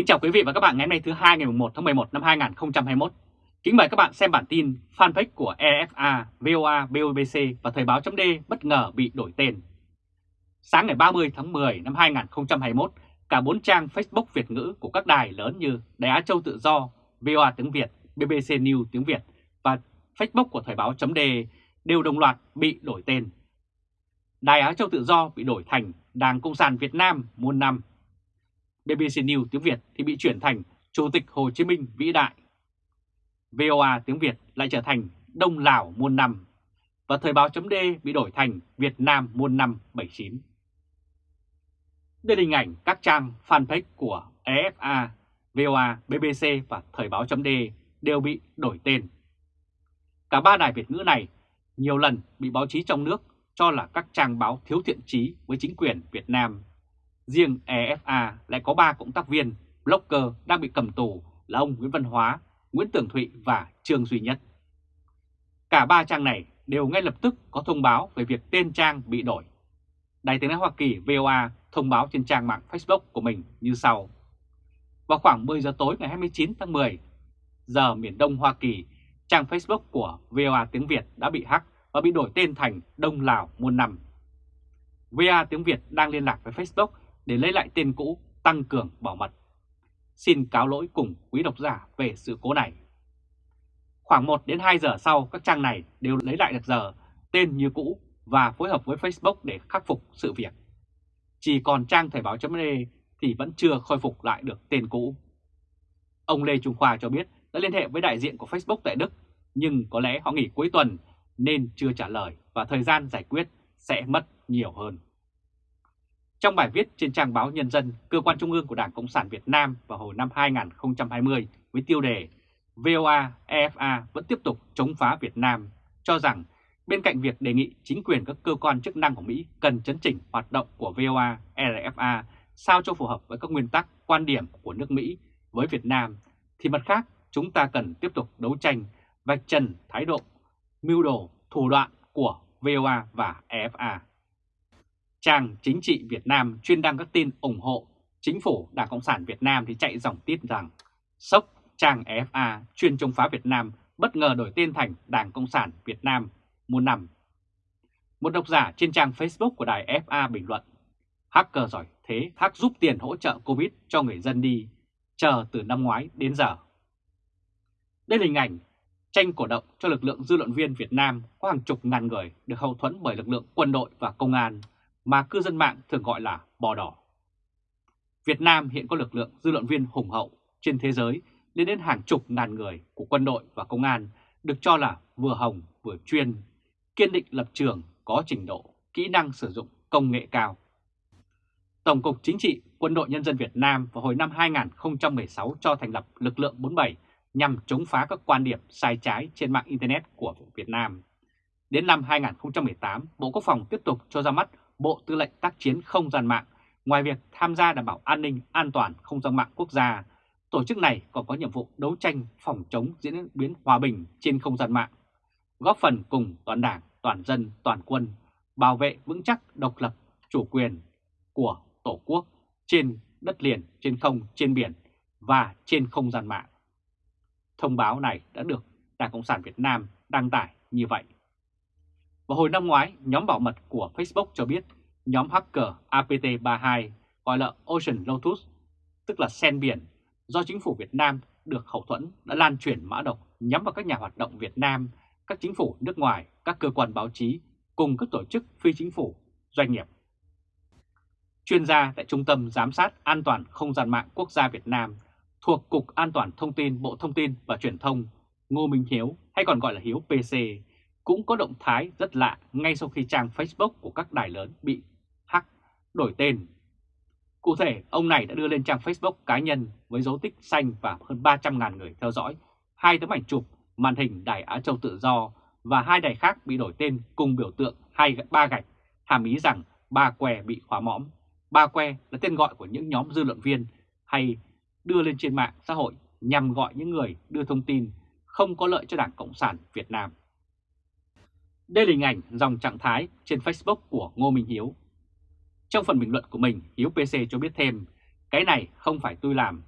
Kính chào quý vị và các bạn ngày hôm nay thứ hai ngày 1 tháng 11 năm 2021. Kính mời các bạn xem bản tin fanpage của EFA, VOA, BOBC và Thời báo .d bất ngờ bị đổi tên. Sáng ngày 30 tháng 10 năm 2021, cả bốn trang Facebook Việt ngữ của các đài lớn như Đài Á Châu Tự Do, VOA tiếng Việt, BBC News tiếng Việt và Facebook của Thời báo .d đều đồng loạt bị đổi tên. Đài Á Châu Tự Do bị đổi thành Đảng Cộng sản Việt Nam muôn năm BBC News tiếng Việt thì bị chuyển thành Chủ tịch Hồ Chí Minh vĩ đại. VOA tiếng Việt lại trở thành Đông Lào muôn năm và Thời báo chấm bị đổi thành Việt Nam muôn năm 79. Đây là hình ảnh các trang fanpage của EFA, VOA, BBC và Thời báo chấm đều bị đổi tên. Cả ba đài Việt ngữ này nhiều lần bị báo chí trong nước cho là các trang báo thiếu thiện trí với chính quyền Việt Nam Riêng EFA lại có 3 cộng tác viên, blogger đang bị cầm tù là ông Nguyễn Văn Hóa, Nguyễn Tường Thụy và Trương Duy Nhất. Cả ba trang này đều ngay lập tức có thông báo về việc tên trang bị đổi. Đài tiếng nói Hoa Kỳ VOA thông báo trên trang mạng Facebook của mình như sau. Vào khoảng 10 giờ tối ngày 29 tháng 10, giờ miền Đông Hoa Kỳ, trang Facebook của VOA tiếng Việt đã bị hack và bị đổi tên thành Đông Lào muôn năm. VOA tiếng Việt đang liên lạc với Facebook để lấy lại tên cũ tăng cường bảo mật. Xin cáo lỗi cùng quý độc giả về sự cố này. Khoảng 1 đến 2 giờ sau, các trang này đều lấy lại được giờ, tên như cũ và phối hợp với Facebook để khắc phục sự việc. Chỉ còn trang Thời báo chấm thì vẫn chưa khôi phục lại được tên cũ. Ông Lê Trung Khoa cho biết đã liên hệ với đại diện của Facebook tại Đức, nhưng có lẽ họ nghỉ cuối tuần nên chưa trả lời và thời gian giải quyết sẽ mất nhiều hơn. Trong bài viết trên trang báo Nhân dân, cơ quan trung ương của Đảng Cộng sản Việt Nam vào hồi năm 2020 với tiêu đề VOA, EFA vẫn tiếp tục chống phá Việt Nam, cho rằng bên cạnh việc đề nghị chính quyền các cơ quan chức năng của Mỹ cần chấn chỉnh hoạt động của VOA, EFA sao cho phù hợp với các nguyên tắc, quan điểm của nước Mỹ với Việt Nam, thì mặt khác chúng ta cần tiếp tục đấu tranh, vạch trần thái độ, mưu đồ, thủ đoạn của VOA và EFA. Trang Chính trị Việt Nam chuyên đăng các tin ủng hộ chính phủ Đảng Cộng sản Việt Nam thì chạy dòng tiết rằng sốc trang EFA chuyên chống phá Việt Nam bất ngờ đổi tên thành Đảng Cộng sản Việt Nam muôn năm. Một độc giả trên trang Facebook của đài FA bình luận Hacker giỏi thế hack giúp tiền hỗ trợ Covid cho người dân đi, chờ từ năm ngoái đến giờ. Đây là hình ảnh tranh cổ động cho lực lượng dư luận viên Việt Nam có hàng chục ngàn người được hậu thuẫn bởi lực lượng quân đội và công an mà cư dân mạng thường gọi là bò đỏ. Việt Nam hiện có lực lượng dư luận viên hùng hậu trên thế giới lên đến hàng chục ngàn người của quân đội và công an được cho là vừa hồng vừa chuyên, kiên định lập trường, có trình độ, kỹ năng sử dụng công nghệ cao. Tổng cục Chính trị Quân đội Nhân dân Việt Nam vào hồi năm 2016 cho thành lập lực lượng 47 nhằm chống phá các quan điểm sai trái trên mạng Internet của Việt Nam. Đến năm 2018, Bộ Quốc phòng tiếp tục cho ra mắt Bộ Tư lệnh Tác chiến Không gian mạng, ngoài việc tham gia đảm bảo an ninh an toàn không gian mạng quốc gia, tổ chức này còn có nhiệm vụ đấu tranh phòng chống diễn biến hòa bình trên không gian mạng, góp phần cùng toàn đảng, toàn dân, toàn quân bảo vệ vững chắc độc lập, chủ quyền của Tổ quốc trên đất liền, trên không, trên biển và trên không gian mạng. Thông báo này đã được Đảng Cộng sản Việt Nam đăng tải như vậy. Vào hồi năm ngoái, nhóm bảo mật của Facebook cho biết nhóm hacker APT32 gọi là Ocean Lotus, tức là sen biển, do chính phủ Việt Nam được hậu thuẫn đã lan truyền mã độc nhắm vào các nhà hoạt động Việt Nam, các chính phủ nước ngoài, các cơ quan báo chí cùng các tổ chức phi chính phủ, doanh nghiệp. Chuyên gia tại Trung tâm Giám sát An toàn Không gian mạng Quốc gia Việt Nam thuộc Cục An toàn Thông tin Bộ Thông tin và Truyền thông Ngô Minh Hiếu hay còn gọi là Hiếu PC cũng có động thái rất lạ ngay sau khi trang Facebook của các đài lớn bị hack, đổi tên. Cụ thể, ông này đã đưa lên trang Facebook cá nhân với dấu tích xanh và hơn 300.000 người theo dõi, hai tấm ảnh chụp màn hình Đài Á Châu Tự Do và hai đài khác bị đổi tên cùng biểu tượng hai ba gạch, hàm ý rằng ba que bị khóa mõm. Ba que là tên gọi của những nhóm dư luận viên hay đưa lên trên mạng xã hội nhằm gọi những người đưa thông tin không có lợi cho Đảng Cộng sản Việt Nam. Đây là hình ảnh dòng trạng thái trên Facebook của Ngô Minh Hiếu. Trong phần bình luận của mình, Hiếu PC cho biết thêm, cái này không phải tôi làm,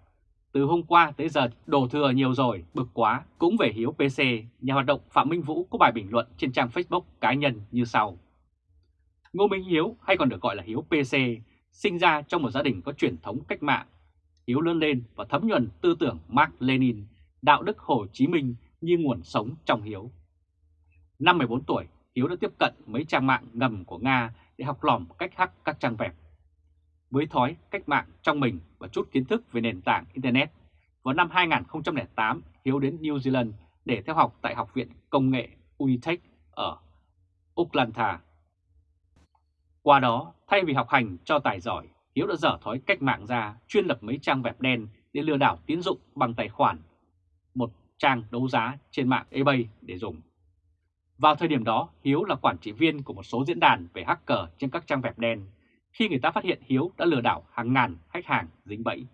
Từ hôm qua tới giờ đổ thừa nhiều rồi, bực quá, cũng về Hiếu PC, nhà hoạt động Phạm Minh Vũ có bài bình luận trên trang Facebook cá nhân như sau. Ngô Minh Hiếu hay còn được gọi là Hiếu PC, sinh ra trong một gia đình có truyền thống cách mạng. Hiếu lớn lên và thấm nhuần tư tưởng Mark Lenin, đạo đức Hồ Chí Minh như nguồn sống trong Hiếu. Năm 14 tuổi, Hiếu đã tiếp cận mấy trang mạng ngầm của Nga để học lỏm cách hack các trang web. Với thói cách mạng trong mình và chút kiến thức về nền tảng Internet, vào năm 2008 Hiếu đến New Zealand để theo học tại Học viện Công nghệ Unitech ở Auckland. Qua đó, thay vì học hành cho tài giỏi, Hiếu đã dở thói cách mạng ra chuyên lập mấy trang web đen để lừa đảo tín dụng bằng tài khoản, một trang đấu giá trên mạng eBay để dùng. Vào thời điểm đó, Hiếu là quản trị viên của một số diễn đàn về hacker trên các trang web đen, khi người ta phát hiện Hiếu đã lừa đảo hàng ngàn khách hàng dính bẫy.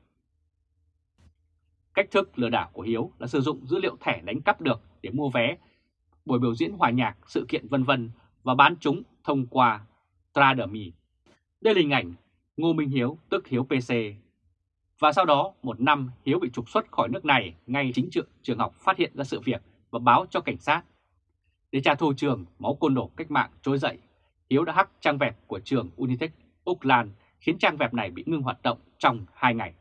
Cách thức lừa đảo của Hiếu là sử dụng dữ liệu thẻ đánh cắp được để mua vé, buổi biểu diễn hòa nhạc, sự kiện vân vân và bán chúng thông qua Traderme. Đây là hình ảnh Ngô Minh Hiếu tức Hiếu PC. Và sau đó một năm Hiếu bị trục xuất khỏi nước này ngay chính trường trường học phát hiện ra sự việc và báo cho cảnh sát. Để trả thù trường, máu côn đồ cách mạng trỗi dậy, Hiếu đã hack trang web của trường Unitech Oakland khiến trang web này bị ngưng hoạt động trong 2 ngày.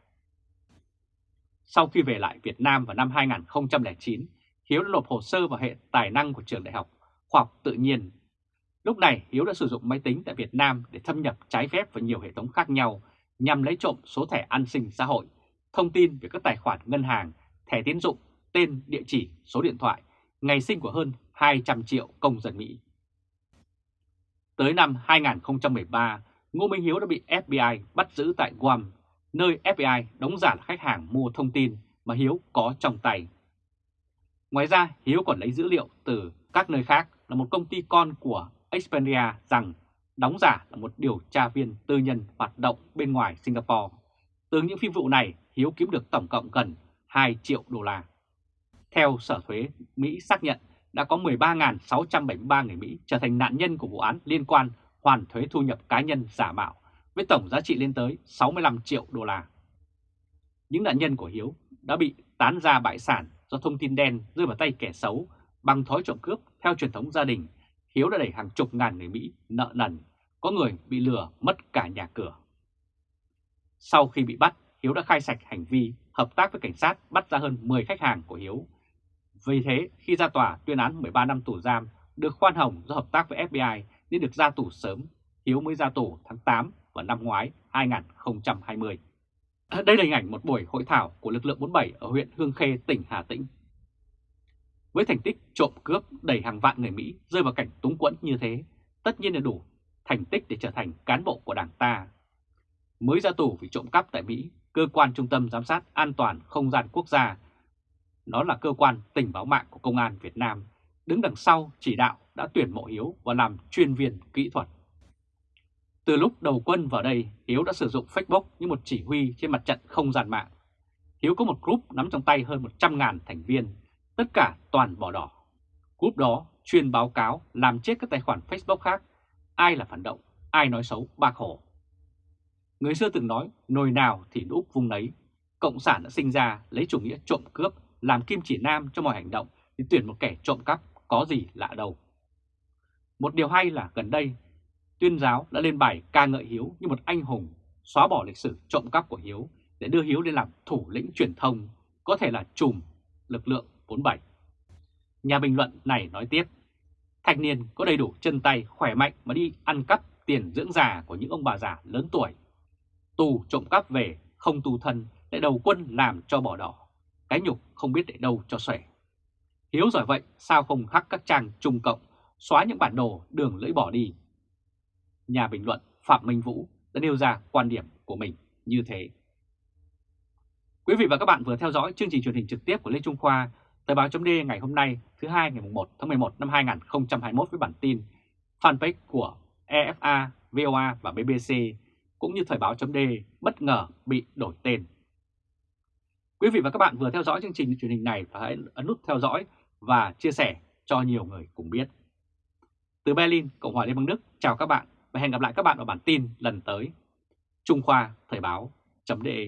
Sau khi về lại Việt Nam vào năm 2009, Hiếu đã nộp hồ sơ vào hệ tài năng của trường đại học khoa học tự nhiên. Lúc này Hiếu đã sử dụng máy tính tại Việt Nam để thâm nhập trái phép vào nhiều hệ thống khác nhau nhằm lấy trộm số thẻ an sinh xã hội, thông tin về các tài khoản ngân hàng, thẻ tín dụng, tên, địa chỉ, số điện thoại, ngày sinh của hơn 200 triệu công dân Mỹ. Tới năm 2013, Ngô Minh Hiếu đã bị FBI bắt giữ tại Guam, nơi FBI đóng giả là khách hàng mua thông tin mà Hiếu có trong tay. Ngoài ra, Hiếu còn lấy dữ liệu từ các nơi khác là một công ty con của Expedia rằng đóng giả là một điều tra viên tư nhân hoạt động bên ngoài Singapore. Từ những phi vụ này, Hiếu kiếm được tổng cộng gần 2 triệu đô la. Theo Sở Thuế Mỹ xác nhận, đã có 13.673 người Mỹ trở thành nạn nhân của vụ án liên quan hoàn thuế thu nhập cá nhân giả mạo với tổng giá trị lên tới 65 triệu đô la. Những nạn nhân của Hiếu đã bị tán ra bại sản do thông tin đen rơi vào tay kẻ xấu bằng thói trộm cướp theo truyền thống gia đình. Hiếu đã đẩy hàng chục ngàn người Mỹ nợ nần, có người bị lừa mất cả nhà cửa. Sau khi bị bắt, Hiếu đã khai sạch hành vi hợp tác với cảnh sát bắt ra hơn 10 khách hàng của Hiếu. Vì thế, khi ra tòa tuyên án 13 năm tù giam, được khoan hồng do hợp tác với FBI nên được ra tù sớm, Hiếu mới ra tù tháng 8 vào năm ngoái 2020. À, đây là hình ảnh một buổi hội thảo của lực lượng 47 ở huyện Hương Khê, tỉnh Hà Tĩnh. Với thành tích trộm cướp đẩy hàng vạn người Mỹ rơi vào cảnh túng quẫn như thế, tất nhiên là đủ thành tích để trở thành cán bộ của đảng ta. Mới ra tù vì trộm cắp tại Mỹ, cơ quan trung tâm giám sát an toàn không gian quốc gia, nó là cơ quan tình báo mạng của Công an Việt Nam, đứng đằng sau chỉ đạo đã tuyển mộ Hiếu và làm chuyên viên kỹ thuật. Từ lúc đầu quân vào đây, Hiếu đã sử dụng Facebook như một chỉ huy trên mặt trận không gian mạng. Hiếu có một group nắm trong tay hơn 100.000 thành viên, tất cả toàn bỏ đỏ. Group đó chuyên báo cáo làm chết các tài khoản Facebook khác, ai là phản động, ai nói xấu bạc hổ. Người xưa từng nói, nồi nào thì đúc vùng nấy. Cộng sản đã sinh ra lấy chủ nghĩa trộm cướp, làm kim chỉ nam cho mọi hành động thì tuyển một kẻ trộm cắp có gì lạ đâu. Một điều hay là gần đây, tuyên giáo đã lên bài ca ngợi Hiếu như một anh hùng, xóa bỏ lịch sử trộm cắp của Hiếu để đưa Hiếu lên làm thủ lĩnh truyền thông, có thể là trùm lực lượng 47. Nhà bình luận này nói tiếp, thanh niên có đầy đủ chân tay khỏe mạnh mà đi ăn cắp tiền dưỡng già của những ông bà già lớn tuổi. Tù trộm cắp về, không tù thân, lại đầu quân làm cho bỏ đỏ. Cái nhục không biết để đâu cho xòe. Hiếu giỏi vậy sao không hắc các trang trung cộng, xóa những bản đồ đường lưỡi bỏ đi. Nhà bình luận Phạm Minh Vũ đã nêu ra quan điểm của mình như thế. Quý vị và các bạn vừa theo dõi chương trình truyền hình trực tiếp của Lê Trung Khoa, Thời báo chấm ngày hôm nay thứ hai ngày 1 tháng 11 năm 2021 với bản tin fanpage của EFA, VOA và BBC cũng như Thời báo chấm bất ngờ bị đổi tên. Quý vị và các bạn vừa theo dõi chương trình truyền hình này và hãy ấn nút theo dõi và chia sẻ cho nhiều người cùng biết. Từ Berlin, Cộng hòa Liên bang Đức, chào các bạn và hẹn gặp lại các bạn ở bản tin lần tới. Trung Khoa Thời báo.de